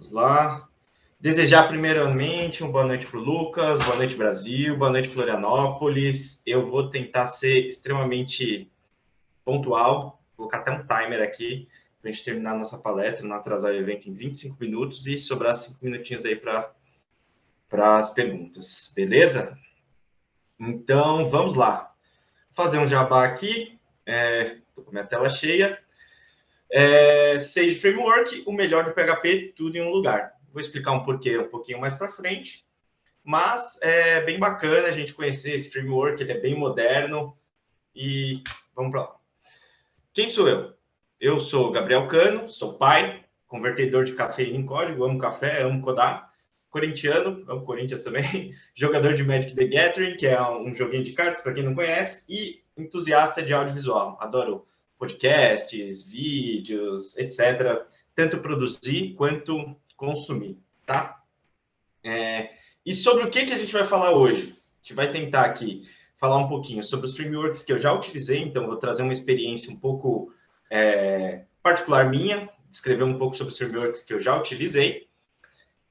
Vamos lá. Desejar primeiramente uma boa noite para o Lucas, boa noite Brasil, boa noite Florianópolis. Eu vou tentar ser extremamente pontual, vou colocar até um timer aqui para a gente terminar a nossa palestra, não atrasar o evento em 25 minutos e sobrar 5 minutinhos aí para as perguntas, beleza? Então, vamos lá. Vou fazer um jabá aqui, estou é, com minha tela cheia. É, Sage Framework, o melhor do PHP, tudo em um lugar. Vou explicar um porquê um pouquinho mais para frente, mas é bem bacana a gente conhecer esse framework, ele é bem moderno e vamos para lá. Quem sou eu? Eu sou Gabriel Cano, sou pai, convertedor de cafeína em código, amo café, amo codar, corintiano, amo Corinthians também, jogador de Magic the Gathering, que é um joguinho de cartas, para quem não conhece, e entusiasta de audiovisual. Adoro podcasts, vídeos, etc. Tanto produzir quanto consumir, tá? É, e sobre o que, que a gente vai falar hoje? A gente vai tentar aqui falar um pouquinho sobre os frameworks que eu já utilizei, então vou trazer uma experiência um pouco é, particular minha, descrever um pouco sobre os frameworks que eu já utilizei.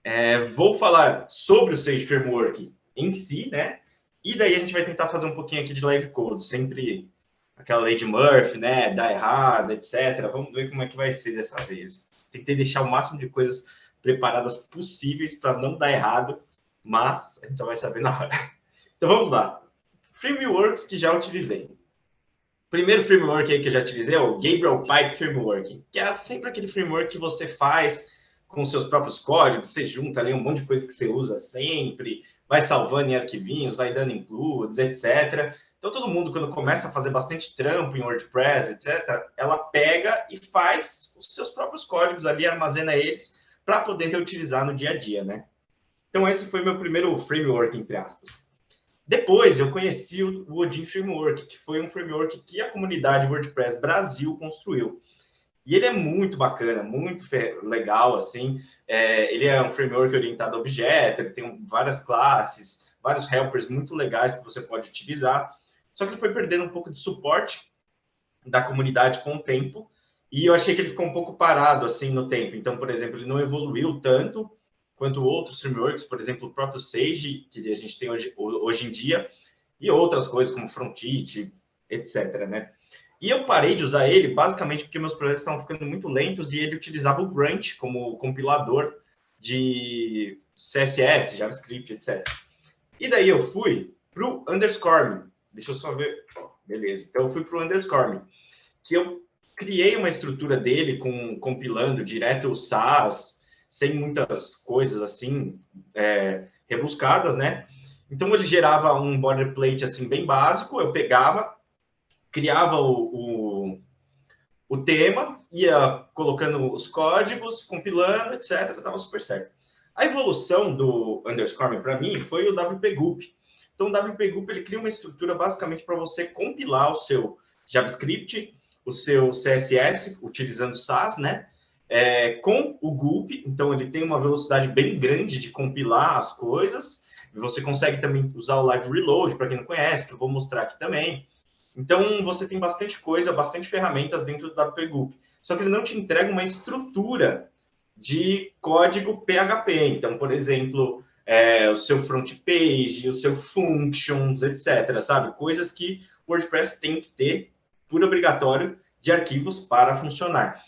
É, vou falar sobre o Sage Framework em si, né? E daí a gente vai tentar fazer um pouquinho aqui de live code, sempre aquela lei de Murphy, né? Dá errado, etc. Vamos ver como é que vai ser dessa vez. Tentei deixar o máximo de coisas preparadas possíveis para não dar errado, mas a gente só vai saber na hora. Então vamos lá. Frameworks que já utilizei primeiro framework que eu já utilizei é o Gabriel Pipe Framework, que é sempre aquele framework que você faz com seus próprios códigos, você junta ali um monte de coisa que você usa sempre, vai salvando em arquivinhos, vai dando includes, etc. Então, todo mundo, quando começa a fazer bastante trampo em WordPress, etc., ela pega e faz os seus próprios códigos ali, armazena eles para poder reutilizar no dia a dia, né? Então, esse foi meu primeiro framework, entre aspas. Depois eu conheci o Odin Framework, que foi um framework que a comunidade WordPress Brasil construiu. E ele é muito bacana, muito legal, assim. É, ele é um framework orientado a objeto, ele tem várias classes, vários helpers muito legais que você pode utilizar. Só que ele foi perdendo um pouco de suporte da comunidade com o tempo, e eu achei que ele ficou um pouco parado, assim, no tempo. Então, por exemplo, ele não evoluiu tanto, quanto outros frameworks, por exemplo, o próprio Sage, que a gente tem hoje, hoje em dia, e outras coisas como Frontit, etc. Né? E eu parei de usar ele basicamente porque meus projetos estavam ficando muito lentos e ele utilizava o Grunt como compilador de CSS, JavaScript, etc. E daí eu fui para o underscore. Deixa eu só ver. beleza. Então eu fui para o underscore, que eu criei uma estrutura dele com compilando direto o SAS, sem muitas coisas assim é, rebuscadas, né? Então ele gerava um boilerplate assim bem básico, eu pegava, criava o, o, o tema, ia colocando os códigos, compilando, etc. Estava super certo. A evolução do underscore para mim foi o WPGUP. Então o WPGUP ele cria uma estrutura basicamente para você compilar o seu JavaScript, o seu CSS, utilizando SAS, né? é, com o Gulp, então ele tem uma velocidade bem grande de compilar as coisas. Você consegue também usar o Live Reload, para quem não conhece, que eu vou mostrar aqui também. Então, você tem bastante coisa, bastante ferramentas dentro do WPGUP. Só que ele não te entrega uma estrutura de código PHP. Então, por exemplo, é, o seu front page, o seu functions, etc. Sabe? Coisas que o WordPress tem que ter por obrigatório de arquivos para funcionar.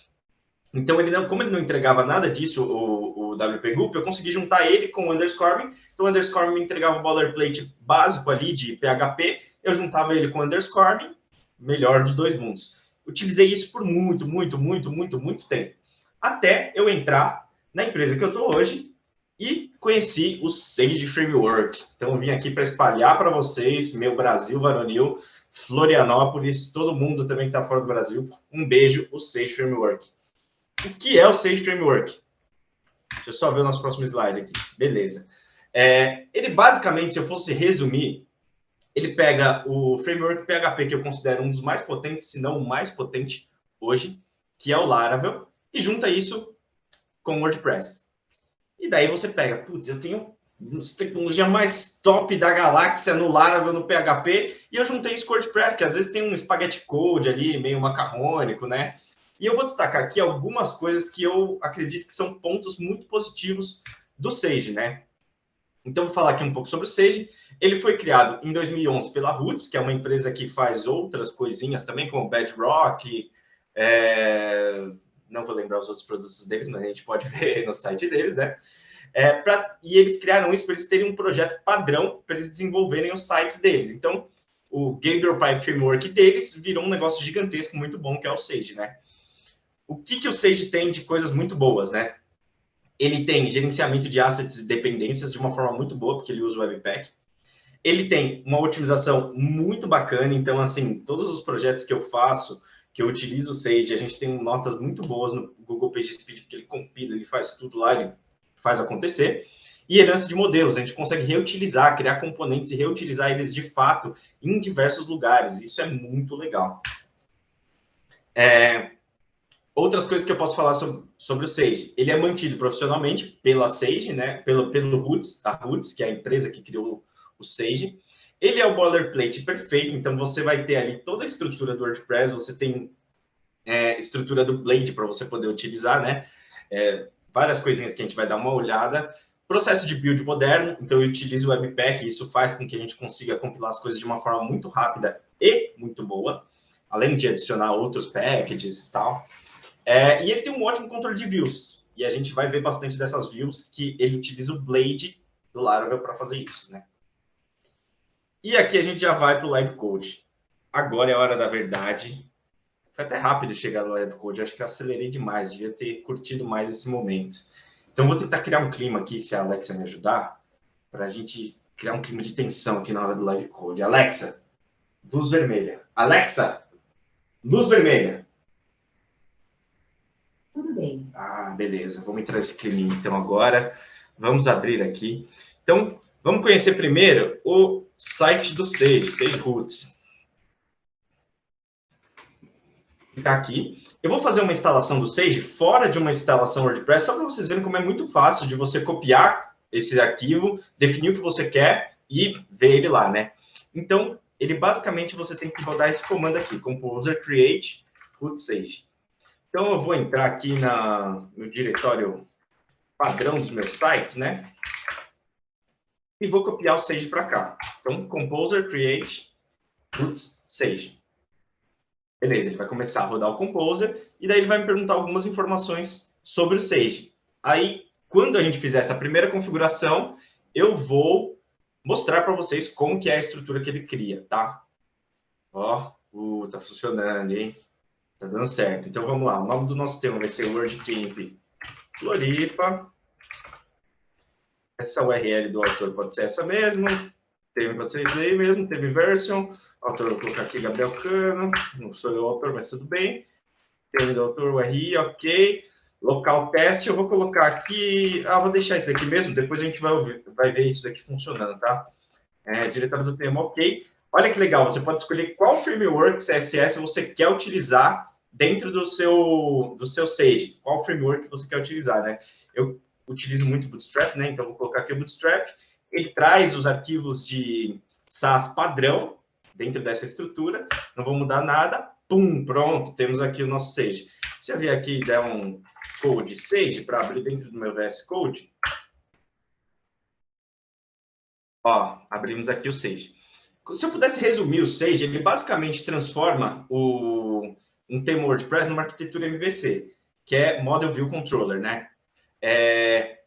Então, ele não, como ele não entregava nada disso, o, o WP Group, eu consegui juntar ele com o underscore. Então, o underscore me entregava o boilerplate básico ali de PHP, eu juntava ele com o underscore, melhor dos dois mundos. Utilizei isso por muito, muito, muito, muito, muito tempo. Até eu entrar na empresa que eu estou hoje e conheci o Sage Framework. Então, eu vim aqui para espalhar para vocês, meu Brasil varonil, Florianópolis, todo mundo também que está fora do Brasil, um beijo, o Sage Framework. O que é o Sage Framework? Deixa eu só ver o nosso próximo slide aqui. Beleza. É, ele basicamente, se eu fosse resumir, ele pega o framework PHP, que eu considero um dos mais potentes, se não o mais potente hoje, que é o Laravel, e junta isso com o WordPress. E daí você pega, putz, eu tenho tecnologia mais top da galáxia no Laravel, no PHP, e eu juntei isso com o WordPress, que às vezes tem um spaghetti code ali, meio macarrônico, né? E eu vou destacar aqui algumas coisas que eu acredito que são pontos muito positivos do Sage, né? Então, vou falar aqui um pouco sobre o Sage. Ele foi criado em 2011 pela Roots, que é uma empresa que faz outras coisinhas também, como Bedrock, é... não vou lembrar os outros produtos deles, mas a gente pode ver no site deles, né? É, pra... E eles criaram isso para eles terem um projeto padrão para eles desenvolverem os sites deles. Então, o Gabriel Pi Framework deles virou um negócio gigantesco, muito bom, que é o Sage, né? O que, que o Sage tem de coisas muito boas, né? Ele tem gerenciamento de assets e dependências de uma forma muito boa, porque ele usa o Webpack. Ele tem uma otimização muito bacana, então, assim, todos os projetos que eu faço, que eu utilizo o Sage, a gente tem notas muito boas no Google PageSpeed, porque ele compila, ele faz tudo lá, ele faz acontecer. E herança de modelos, a gente consegue reutilizar, criar componentes e reutilizar eles de fato em diversos lugares. Isso é muito legal. É, outras coisas que eu posso falar sobre, sobre, o Sage. Ele é mantido profissionalmente pela Sage, né? pelo, pelo Roots, a Roots, que é a empresa que criou o Sage. Ele é o boilerplate perfeito, então você vai ter ali toda a estrutura do WordPress, você tem é, estrutura do Blade para você poder utilizar, né? É, várias coisinhas que a gente vai dar uma olhada. Processo de build moderno, então eu utilizo o Webpack, isso faz com que a gente consiga compilar as coisas de uma forma muito rápida e muito boa, além de adicionar outros packages e tal. É, e ele tem um ótimo controle de views, e a gente vai ver bastante dessas views que ele utiliza o Blade do Laravel para fazer isso, né? E aqui a gente já vai para o Live Code. Agora é a hora da verdade. Foi até rápido chegar no Live Code, acho que eu acelerei demais, devia ter curtido mais esse momento. Então, vou tentar criar um clima aqui, se a Alexa me ajudar, para a gente criar um clima de tensão aqui na hora do Live Code. Alexa, luz vermelha. Alexa, luz vermelha. Tudo bem. Beleza. Vamos entrar nesse clima então agora. Vamos abrir aqui. Então, vamos conhecer primeiro o site do Sage, Sage Roots. Clicar aqui. Eu vou fazer uma instalação do Sage fora de uma instalação WordPress, só para vocês verem como é muito fácil de você copiar esse arquivo, definir o que você quer e ver ele lá, né? Então, ele basicamente você tem que rodar esse comando aqui, composer create root sage. Então, eu vou entrar aqui na, no diretório padrão dos meus sites, né? e vou copiar o Sage para cá. Então, Composer Create Roots Sage. Beleza, ele vai começar a rodar o Composer e daí ele vai me perguntar algumas informações sobre o Sage. Aí, quando a gente fizer essa primeira configuração, eu vou mostrar para vocês como que é a estrutura que ele cria, tá? Ó, uh, tá funcionando, hein? Tá dando certo. Então, vamos lá. O nome do nosso tema vai ser WordCamp Floripa essa URL do autor pode ser essa mesmo, teve pode ser aí mesmo, teve version, autor vou colocar aqui Gabriel Cano, não sou eu autor, mas tudo bem, teve do autor URI, ok, local teste, eu vou colocar aqui, ah, vou deixar isso aqui mesmo, depois a gente vai, ouvir, vai ver isso daqui funcionando, tá? É, do tema, ok. Olha que legal, você pode escolher qual framework CSS você quer utilizar dentro do seu, do seu Sage, qual framework você quer utilizar, né? Eu utilizo muito Bootstrap, né? Então, vou colocar aqui o Bootstrap. Ele traz os arquivos de SAS padrão dentro dessa estrutura. Não vou mudar nada. Pum, pronto, temos aqui o nosso Sage. Se eu vier aqui e der um code Sage para abrir dentro do meu VS Code, ó, abrimos aqui o Sage. Se eu pudesse resumir o Sage, ele basicamente transforma o, um tema WordPress numa arquitetura MVC, que é Model View Controller, né? É,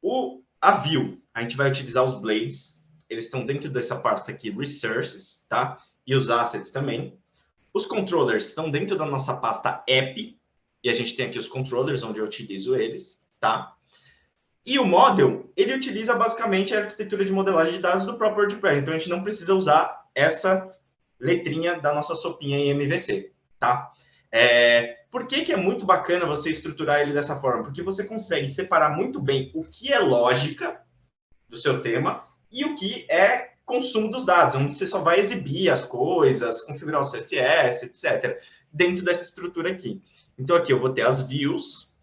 o, a view, a gente vai utilizar os blades, eles estão dentro dessa pasta aqui, resources, tá? E os assets também. Os controllers estão dentro da nossa pasta app, e a gente tem aqui os controllers, onde eu utilizo eles, tá? E o model, ele utiliza basicamente a arquitetura de modelagem de dados do próprio WordPress, então a gente não precisa usar essa letrinha da nossa sopinha em MVC, tá? É, por que, que é muito bacana você estruturar ele dessa forma? Porque você consegue separar muito bem o que é lógica do seu tema e o que é consumo dos dados, onde você só vai exibir as coisas, configurar o CSS, etc., dentro dessa estrutura aqui. Então, aqui eu vou ter as views,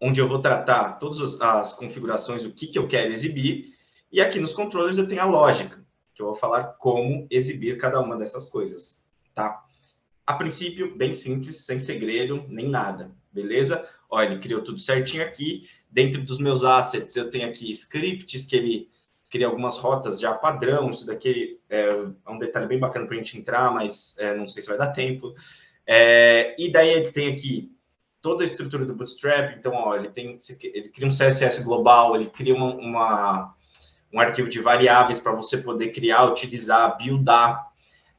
onde eu vou tratar todas as configurações, o que, que eu quero exibir, e aqui nos controllers eu tenho a lógica, que eu vou falar como exibir cada uma dessas coisas, tá? A princípio, bem simples, sem segredo, nem nada, beleza? Olha, ele criou tudo certinho aqui. Dentro dos meus assets, eu tenho aqui scripts que ele cria algumas rotas já padrão. Isso daqui é, é um detalhe bem bacana para a gente entrar, mas é, não sei se vai dar tempo. É, e daí ele tem aqui toda a estrutura do Bootstrap. Então, ó, ele, tem, ele cria um CSS global, ele cria uma, uma um arquivo de variáveis para você poder criar, utilizar, buildar.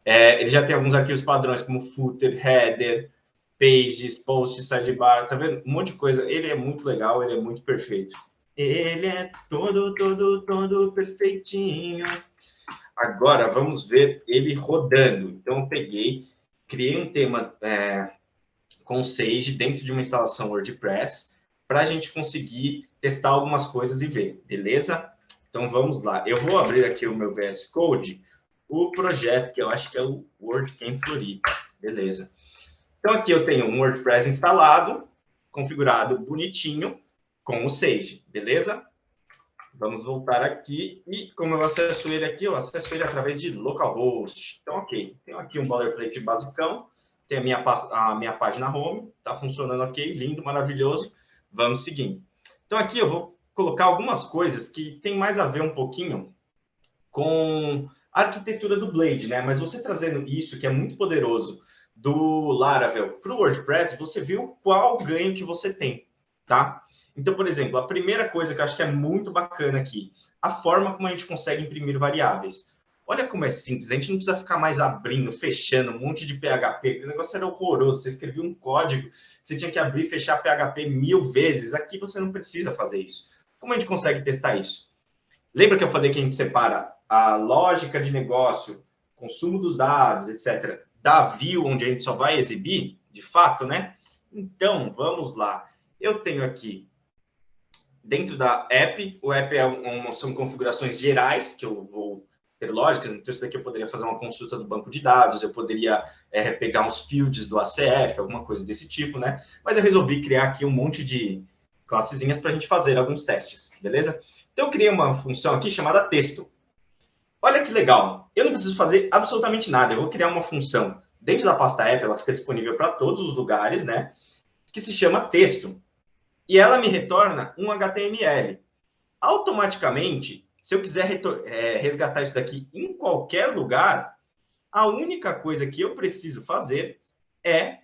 É, ele já tem alguns arquivos padrões, como footer, header, pages, post, sidebar, tá vendo? Um monte de coisa. Ele é muito legal, ele é muito perfeito. Ele é todo, todo, todo perfeitinho. Agora, vamos ver ele rodando. Então, eu peguei, criei um tema é, com Sage dentro de uma instalação WordPress para a gente conseguir testar algumas coisas e ver, beleza? Então, vamos lá. Eu vou abrir aqui o meu VS Code, o projeto que eu acho que é o WordCamp Floripa, beleza? Então, aqui eu tenho um WordPress instalado, configurado bonitinho, com o Sage, beleza? Vamos voltar aqui e, como eu acesso ele aqui, eu acesso ele através de localhost. Então, ok, tenho aqui um boilerplate basicão, tem a minha, a minha página home, está funcionando ok, lindo, maravilhoso. Vamos seguindo. Então, aqui eu vou colocar algumas coisas que tem mais a ver um pouquinho com arquitetura do Blade, né? Mas você trazendo isso, que é muito poderoso, do Laravel para o WordPress, você viu qual ganho que você tem, tá? Então, por exemplo, a primeira coisa que eu acho que é muito bacana aqui, a forma como a gente consegue imprimir variáveis. Olha como é simples, a gente não precisa ficar mais abrindo, fechando um monte de PHP, o negócio era horroroso, você escrevia um código, você tinha que abrir e fechar PHP mil vezes, aqui você não precisa fazer isso. Como a gente consegue testar isso? Lembra que eu falei que a gente separa a lógica de negócio, consumo dos dados, etc., da view, onde a gente só vai exibir, de fato, né? Então, vamos lá. Eu tenho aqui, dentro da app, o app é uma, são configurações gerais, que eu vou ter lógicas, então isso daqui eu poderia fazer uma consulta do banco de dados, eu poderia é, pegar uns fields do ACF, alguma coisa desse tipo, né? Mas eu resolvi criar aqui um monte de classezinhas para a gente fazer alguns testes, beleza? Então, eu criei uma função aqui chamada texto. Olha que legal, eu não preciso fazer absolutamente nada, eu vou criar uma função dentro da pasta app, ela fica disponível para todos os lugares, né? Que se chama texto. E ela me retorna um HTML. Automaticamente, se eu quiser é, resgatar isso daqui em qualquer lugar, a única coisa que eu preciso fazer é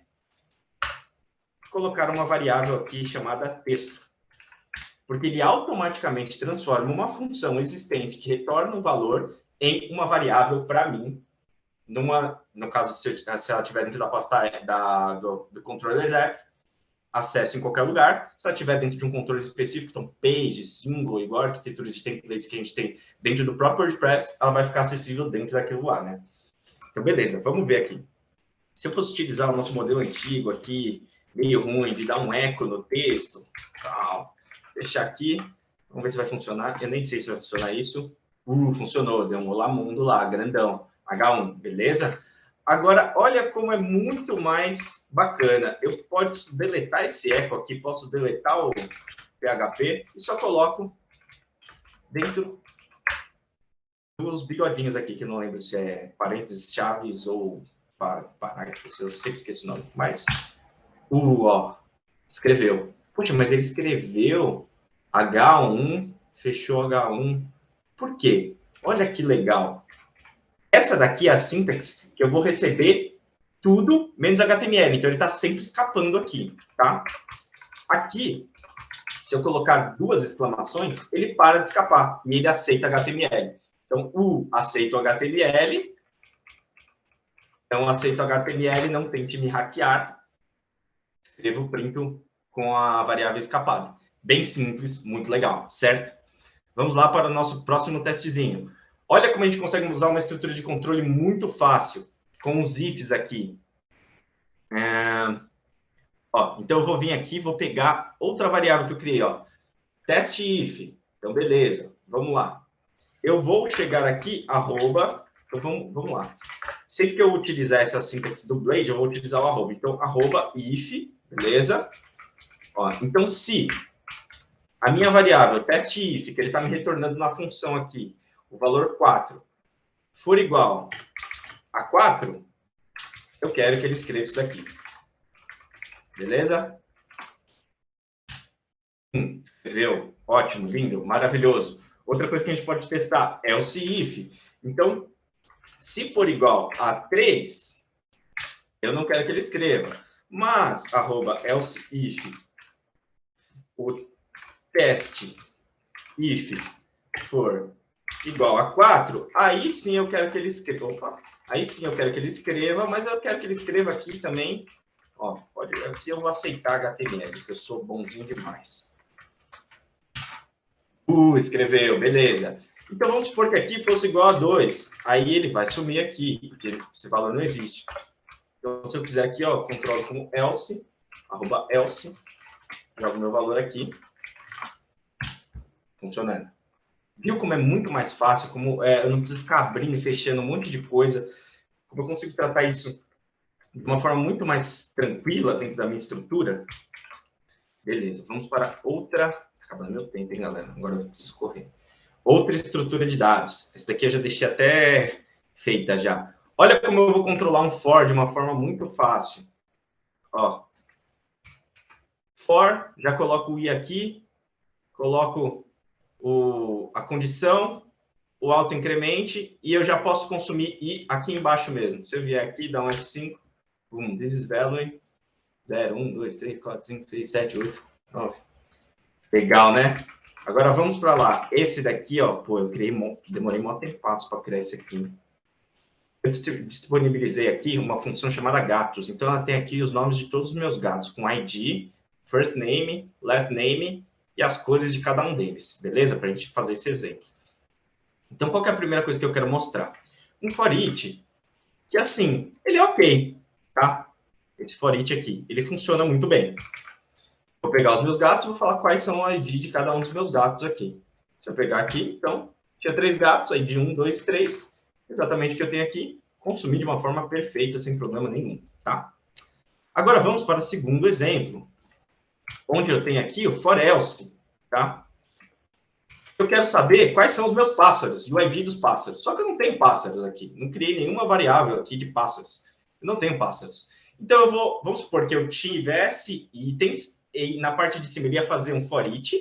colocar uma variável aqui chamada texto. Porque ele automaticamente transforma uma função existente que retorna um valor em uma variável para mim, numa, no caso, se, eu, se ela estiver dentro da pasta da, do, do controller app, acesso em qualquer lugar. Se ela estiver dentro de um controle específico, então page, single, igual a arquitetura de templates que a gente tem dentro do próprio WordPress, ela vai ficar acessível dentro daquilo lá, né? Então, beleza, vamos ver aqui. Se eu fosse utilizar o nosso modelo antigo aqui, meio ruim, de dar um eco no texto, tal, deixar aqui, vamos ver se vai funcionar. Eu nem sei se vai funcionar isso. Uh, funcionou, deu um olá mundo lá, grandão. H1, beleza? Agora, olha como é muito mais bacana. Eu posso deletar esse eco aqui, posso deletar o PHP e só coloco dentro dos bigodinhos aqui, que eu não lembro se é parênteses, chaves ou parágrafos, eu sempre esqueço o nome, mas... Uh, ó, escreveu. Puxa, mas ele escreveu H1, fechou H1, por quê? Olha que legal. Essa daqui é a sintaxe que eu vou receber tudo menos HTML. Então, ele está sempre escapando aqui, tá? Aqui, se eu colocar duas exclamações, ele para de escapar e ele aceita HTML. Então, o aceito HTML. Então, aceito HTML, não tente me hackear. Escrevo print com a variável escapada. Bem simples, muito legal, certo? Vamos lá para o nosso próximo testezinho. Olha como a gente consegue usar uma estrutura de controle muito fácil, com os ifs aqui. É... Ó, então, eu vou vir aqui vou pegar outra variável que eu criei. Ó. Teste if. Então, beleza. Vamos lá. Eu vou chegar aqui, arroba... Então, vamos, vamos lá. Sempre que eu utilizar essa sintaxe do Blade, eu vou utilizar o arroba. Então, arroba if, beleza? Ó, então, se a minha variável teste if, que ele está me retornando na função aqui, o valor 4, for igual a 4, eu quero que ele escreva isso daqui. Beleza? Hum, escreveu. Ótimo, lindo, maravilhoso. Outra coisa que a gente pode testar é o if. Então, se for igual a 3, eu não quero que ele escreva. Mas, arroba else if, o teste if for igual a 4, aí sim eu quero que ele escreva. Opa, aí sim eu quero que ele escreva, mas eu quero que ele escreva aqui também. Ó, pode, aqui eu vou aceitar HTML, porque eu sou bonzinho demais. Uh, escreveu, beleza. Então vamos supor que aqui fosse igual a 2. Aí ele vai sumir aqui, porque esse valor não existe. Então, se eu fizer aqui, ó, controlo como else, arroba else, jogo meu valor aqui, funcionando. Viu como é muito mais fácil, como é, eu não preciso ficar abrindo e fechando um monte de coisa, como eu consigo tratar isso de uma forma muito mais tranquila dentro da minha estrutura? Beleza, vamos para outra... Tá acabando meu tempo, hein, galera? Agora eu preciso correr. Outra estrutura de dados. Essa daqui eu já deixei até feita já. Olha como eu vou controlar um for de uma forma muito fácil. Ó. For, já coloco o i aqui, coloco o, a condição, o autoincremente, e eu já posso consumir i aqui embaixo mesmo. Se eu vier aqui, dar um F5, boom, this is value 0, 1, 2, 3, 4, 5, 6, 7, 8, 9. Legal, né? Agora vamos para lá. Esse daqui, ó, pô, eu criei, demorei um tempo para criar esse aqui. Eu disponibilizei aqui uma função chamada gatos. Então, ela tem aqui os nomes de todos os meus gatos, com ID, first name, last name e as cores de cada um deles, beleza? Para a gente fazer esse exemplo. Então, qual é a primeira coisa que eu quero mostrar? Um for each, que assim, ele é ok, tá? Esse for each aqui, ele funciona muito bem. Vou pegar os meus gatos e vou falar quais são o ID de cada um dos meus gatos aqui. Se eu pegar aqui, então, tinha três gatos, ID 1, 2, 3, exatamente o que eu tenho aqui, consumir de uma forma perfeita, sem problema nenhum, tá? Agora, vamos para o segundo exemplo, onde eu tenho aqui o for else, tá? Eu quero saber quais são os meus pássaros e o ID dos pássaros. Só que eu não tenho pássaros aqui. Não criei nenhuma variável aqui de pássaros. Eu não tenho pássaros. Então, eu vou, vamos supor que eu tivesse itens, e na parte de cima ele ia fazer um for each,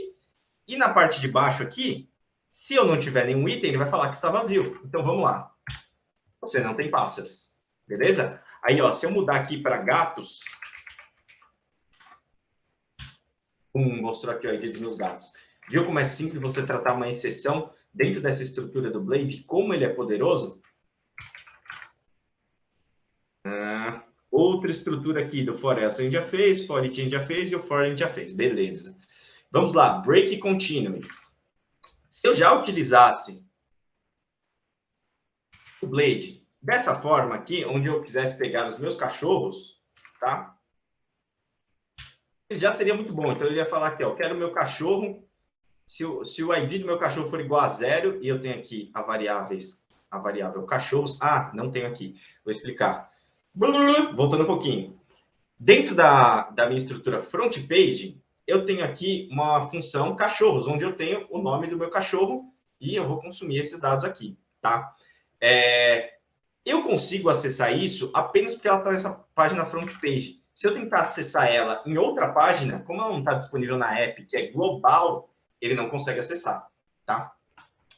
e na parte de baixo aqui, se eu não tiver nenhum item, ele vai falar que está vazio. Então, vamos lá. Você não tem pássaros. Beleza? Aí, ó, se eu mudar aqui para gatos, um, mostrou aqui o ID dos meus gatos. Viu como é simples você tratar uma exceção dentro dessa estrutura do Blade? Como ele é poderoso? Ah, outra estrutura aqui do for else a gente já fez, for it a gente já fez e o for a gente já fez. Beleza. Vamos lá, break continue. Se eu já utilizasse o Blade dessa forma aqui, onde eu quisesse pegar os meus cachorros, tá? Já seria muito bom. Então, eu ia falar aqui, ó, quero meu cachorro, se o, se o ID do meu cachorro for igual a zero, e eu tenho aqui a variáveis, a variável cachorros, ah, não tenho aqui, vou explicar. Voltando um pouquinho. Dentro da, da minha estrutura front page, eu tenho aqui uma função cachorros, onde eu tenho o nome do meu cachorro e eu vou consumir esses dados aqui, tá? É, eu consigo acessar isso apenas porque ela está nessa página front page. Se eu tentar acessar ela em outra página, como ela não está disponível na app, que é global, ele não consegue acessar, tá?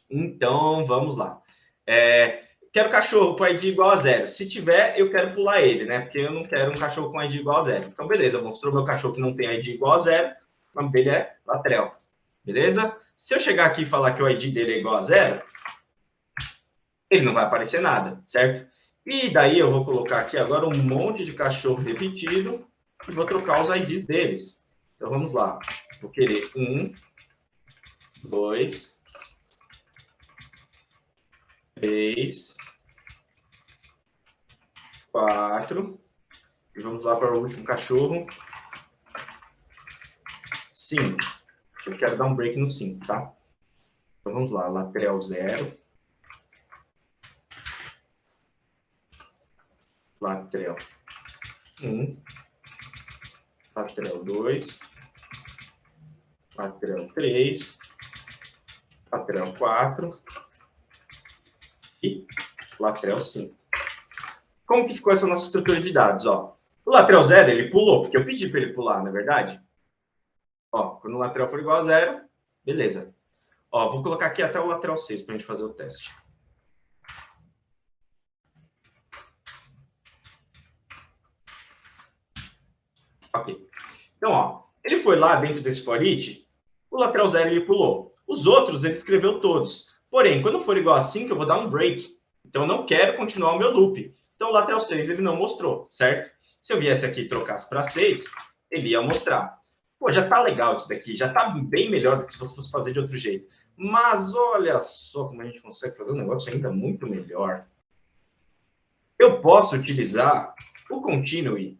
Então, vamos lá. É, quero cachorro com ID igual a zero. Se tiver, eu quero pular ele, né? Porque eu não quero um cachorro com ID igual a zero. Então, beleza, mostrou meu cachorro que não tem ID igual a zero. O nome dele é Latrell. Beleza? Se eu chegar aqui e falar que o ID dele é igual a zero, ele não vai aparecer nada, certo? E daí eu vou colocar aqui agora um monte de cachorro repetido e vou trocar os IDs deles. Então vamos lá. Vou querer um, dois, três, quatro. E vamos lá para o último cachorro. Cinco. Eu quero dar um break no cinco, tá? Então vamos lá. Lateral zero. Latrel 1, Latrel 2, Latrel 3, Latrel 4 e Latrel 5. como que ficou essa nossa estrutura de dados? Ó, o lateral zero, ele pulou, porque eu pedi para ele pular, não é verdade? Ó, quando o lateral for igual a zero, beleza. Ó, vou colocar aqui até o lateral 6 para a gente fazer o teste. Ok. Então, ó, ele foi lá dentro desse for o lateral zero ele pulou. Os outros ele escreveu todos. Porém, quando for igual a 5, eu vou dar um break. Então, eu não quero continuar o meu loop. Então, o lateral 6 ele não mostrou, certo? Se eu viesse aqui e trocasse para 6, ele ia mostrar. Pô, já tá legal isso daqui, já tá bem melhor do que se você fosse fazer de outro jeito. Mas olha só como a gente consegue fazer um negócio ainda muito melhor. Eu posso utilizar o continue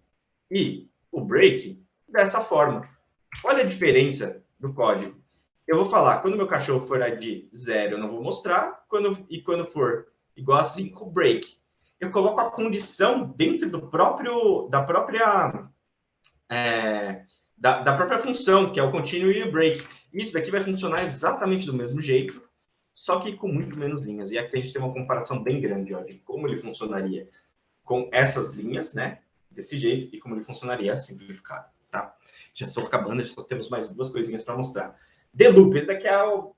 e o break dessa forma. Olha a diferença do código. Eu vou falar, quando meu cachorro for de zero, eu não vou mostrar, quando, e quando for igual a 5, break. Eu coloco a condição dentro do próprio, da própria, é, da, da, própria função, que é o continue e o break. Isso daqui vai funcionar exatamente do mesmo jeito, só que com muito menos linhas. E aqui a gente tem uma comparação bem grande ó, de como ele funcionaria com essas linhas, né? Desse jeito, e como ele funcionaria simplificado, tá? Já estou acabando, já só temos mais duas coisinhas para mostrar. The Loop, esse daqui é o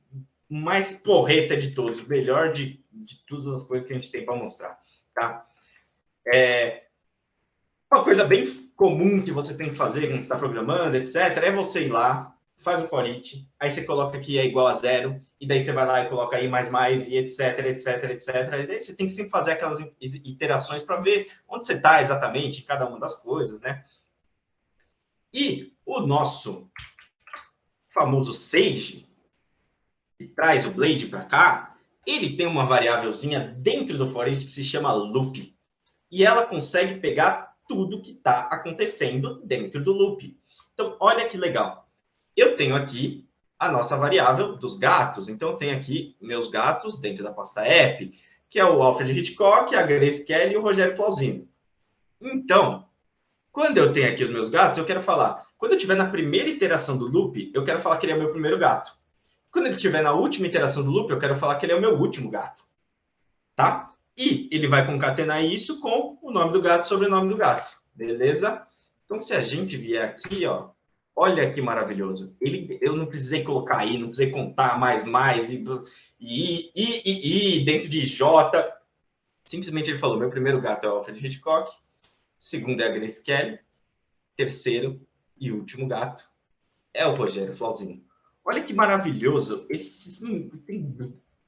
mais porreta de todos, o melhor de, de todas as coisas que a gente tem para mostrar, tá? É, uma coisa bem comum que você tem que fazer quando está programando, etc., é você ir lá, faz o for each, aí você coloca aqui é igual a zero, e daí você vai lá e coloca aí mais mais, e etc, etc, etc. E daí você tem que sempre fazer aquelas iterações para ver onde você está exatamente em cada uma das coisas, né? E o nosso famoso Sage, que traz o Blade para cá, ele tem uma variávelzinha dentro do for each que se chama loop. E ela consegue pegar tudo que está acontecendo dentro do loop. Então, olha que legal. Eu tenho aqui a nossa variável dos gatos. Então, eu tenho aqui meus gatos dentro da pasta app, que é o Alfred Hitchcock, a Grace Kelly e o Rogério Flauzino. Então, quando eu tenho aqui os meus gatos, eu quero falar... Quando eu estiver na primeira iteração do loop, eu quero falar que ele é o meu primeiro gato. Quando ele estiver na última iteração do loop, eu quero falar que ele é o meu último gato. Tá? E ele vai concatenar isso com o nome do gato e sobrenome do gato. Beleza? Então, se a gente vier aqui, ó, olha que maravilhoso. Ele, eu não precisei colocar aí, não precisei contar mais, mais, e, e, e, e, dentro de J. Simplesmente ele falou, meu primeiro gato é o Alfred Hitchcock, segundo é a Grace Kelly, terceiro e último gato é o Rogério Flauzinho. Olha que maravilhoso. Esse, tem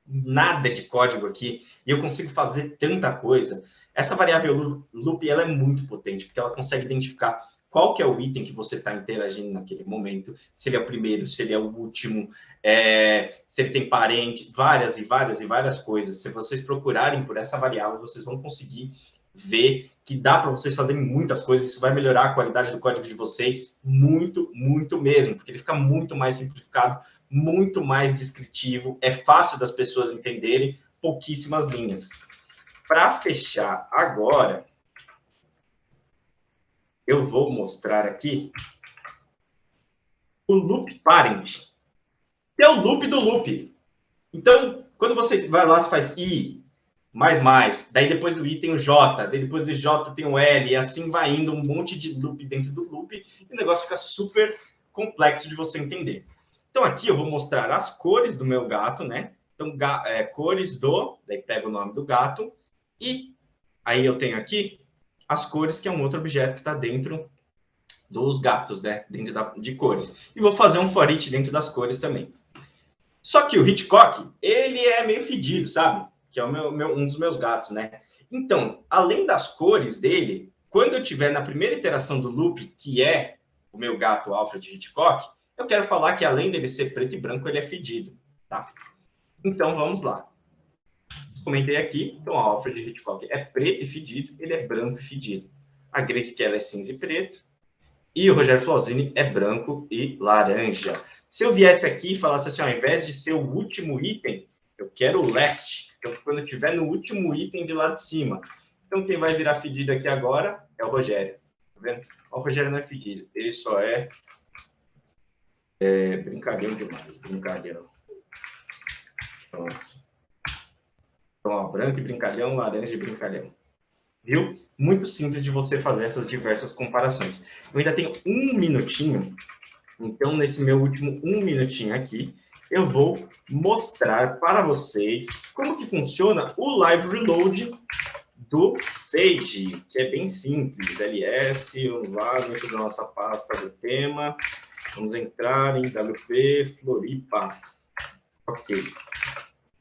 nada de código aqui e eu consigo fazer tanta coisa. Essa variável loop ela é muito potente, porque ela consegue identificar qual que é o item que você está interagindo naquele momento, se ele é o primeiro, se ele é o último, é, se ele tem parente, várias e várias e várias coisas. Se vocês procurarem por essa variável, vocês vão conseguir ver que dá para vocês fazerem muitas coisas, isso vai melhorar a qualidade do código de vocês muito, muito mesmo, porque ele fica muito mais simplificado, muito mais descritivo, é fácil das pessoas entenderem, pouquíssimas linhas. Para fechar agora, eu vou mostrar aqui o loop parent, é o loop do loop. Então, quando você vai lá, você faz i, mais, mais, daí depois do i tem o j, daí depois do j tem o l, e assim vai indo um monte de loop dentro do loop, e o negócio fica super complexo de você entender. Então, aqui eu vou mostrar as cores do meu gato, né? Então, é, cores do, daí pega o nome do gato, e aí eu tenho aqui as cores, que é um outro objeto que está dentro dos gatos, né? Dentro da, de cores. E vou fazer um for each dentro das cores também. Só que o Hitchcock, ele é meio fedido, sabe? Que é meu, meu, um dos meus gatos, né? Então, além das cores dele, quando eu tiver na primeira iteração do loop, que é o meu gato Alfred Hitchcock, eu quero falar que além dele ser preto e branco, ele é fedido, tá? Então, vamos lá. Comentei aqui, então, o Alfred Hitchcock é preto e fedido, ele é branco e fedido. A Grace Kelly é cinza e preto, e o Rogério Flauzini é branco e laranja. Se eu viesse aqui e falasse assim, ao invés de ser o último item, eu quero o last, então, quando eu no último item de lá de cima. Então, quem vai virar fedido aqui agora é o Rogério. Tá vendo? O Rogério não é fedido, ele só é é, brincalhão demais, brincalhão. Pronto. Então, ó, branco e brincalhão, laranja e brincalhão. Viu? Muito simples de você fazer essas diversas comparações. Eu ainda tenho um minutinho, então nesse meu último um minutinho aqui, eu vou mostrar para vocês como que funciona o Live Reload do Sage, que é bem simples, ls, vamos lá, dentro da nossa pasta do tema, vamos entrar em WP Floripa. Ok,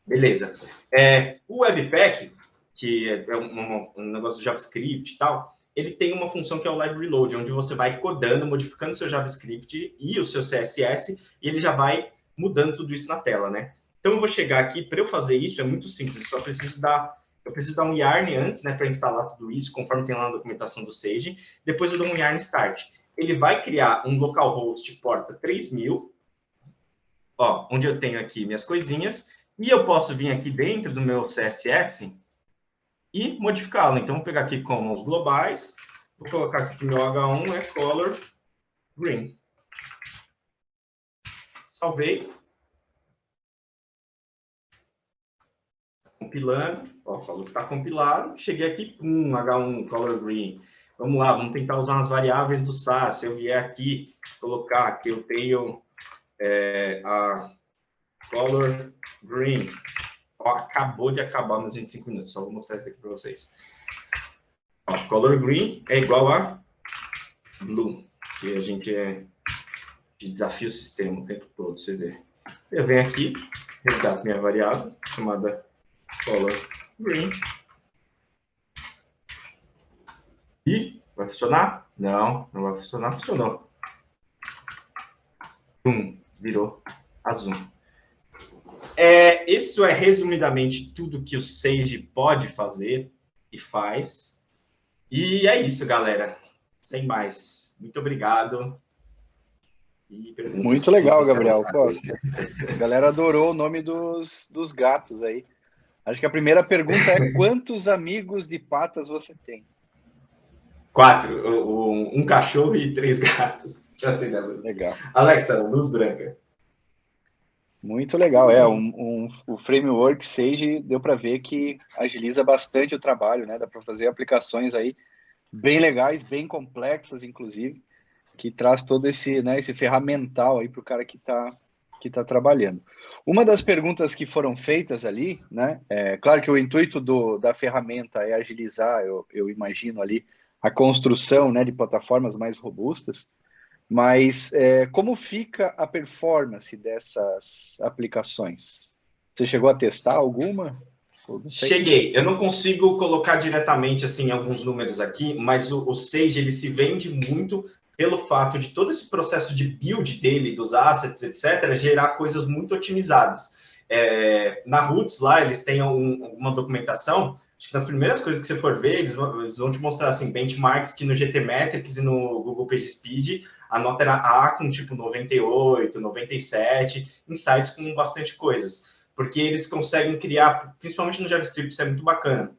beleza. É, o Webpack, que é um, um, negócio do JavaScript e tal, ele tem uma função que é o Live Reload, onde você vai codando, modificando seu JavaScript e o seu CSS, e ele já vai mudando tudo isso na tela, né? Então, eu vou chegar aqui, para eu fazer isso, é muito simples, só preciso dar eu preciso dar um yarn antes, né, para instalar tudo isso, conforme tem lá na documentação do Sage. Depois eu dou um yarn start. Ele vai criar um localhost porta 3000, ó, onde eu tenho aqui minhas coisinhas, e eu posso vir aqui dentro do meu CSS e modificá-lo. Então, vou pegar aqui como os globais, vou colocar aqui que meu H1 é color green. Salvei. compilando, ó, falou que está compilado, cheguei aqui, pum, H1, color green. Vamos lá, vamos tentar usar as variáveis do SAS. Se eu vier aqui, colocar que eu tenho é, a color green. Ó, acabou de acabar nos 25 minutos, só vou mostrar isso aqui para vocês. Ó, color green é igual a blue, que a gente é de desafio o sistema o tempo todo, você vê. Eu venho aqui, resgato minha variável, chamada color green. E vai funcionar? Não, não vai funcionar. Funcionou. Hum, virou azul. É, isso é resumidamente tudo que o Sage pode fazer e faz. E é isso, galera. Sem mais. Muito obrigado. Muito legal, Gabriel. Pô, a galera adorou o nome dos, dos gatos aí. Acho que a primeira pergunta é quantos amigos de patas você tem? Quatro. Um, cachorro e três gatos. Já sei da luz. Legal. Alexa, luz branca. Muito legal. É, um, um, o framework Sage deu para ver que agiliza bastante o trabalho, né? Dá para fazer aplicações aí bem legais, bem complexas, inclusive, que traz todo esse, né, esse ferramental aí para o cara que está que tá trabalhando. Uma das perguntas que foram feitas ali, né? É, claro que o intuito do, da ferramenta é agilizar, eu, eu imagino ali, a construção né, de plataformas mais robustas, mas é, como fica a performance dessas aplicações? Você chegou a testar alguma? Cheguei. Eu não consigo colocar diretamente assim alguns números aqui, mas o, o Sage ele se vende muito pelo fato de todo esse processo de build dele, dos assets, etc., gerar coisas muito otimizadas. É, na Roots, lá, eles têm um, uma documentação, acho que nas primeiras coisas que você for ver, eles vão, eles vão te mostrar, assim, benchmarks que no GTmetrix e no Google PageSpeed, a nota era A com, tipo, 98, 97, em sites com bastante coisas. Porque eles conseguem criar, principalmente no JavaScript, isso é muito bacana.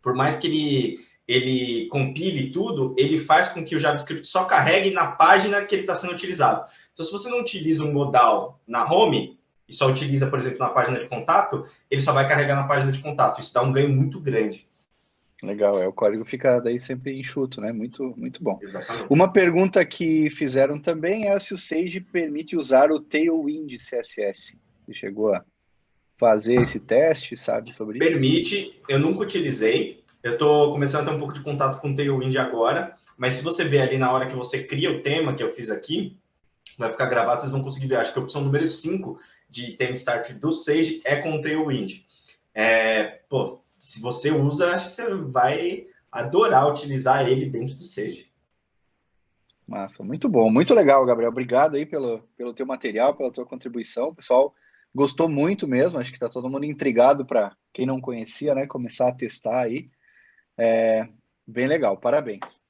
Por mais que ele ele compile tudo, ele faz com que o JavaScript só carregue na página que ele está sendo utilizado. Então, se você não utiliza um modal na home, e só utiliza, por exemplo, na página de contato, ele só vai carregar na página de contato. Isso dá um ganho muito grande. Legal, é, o código fica daí sempre enxuto, né? Muito, muito bom. Exatamente. Uma pergunta que fizeram também é se o Sage permite usar o Tailwind CSS. Você chegou a fazer esse teste, sabe sobre isso? Permite, eu nunca utilizei, eu estou começando a ter um pouco de contato com o Tailwind agora, mas se você ver ali na hora que você cria o tema que eu fiz aqui, vai ficar gravado, vocês vão conseguir ver. Acho que a opção número 5 de tema start do Sage é com Tailwind. É, pô, se você usa, acho que você vai adorar utilizar ele dentro do Sage. Massa, muito bom, muito legal, Gabriel. Obrigado aí pelo, pelo teu material, pela tua contribuição. O pessoal gostou muito mesmo, acho que está todo mundo intrigado para quem não conhecia, né, começar a testar aí. É, bem legal, parabéns.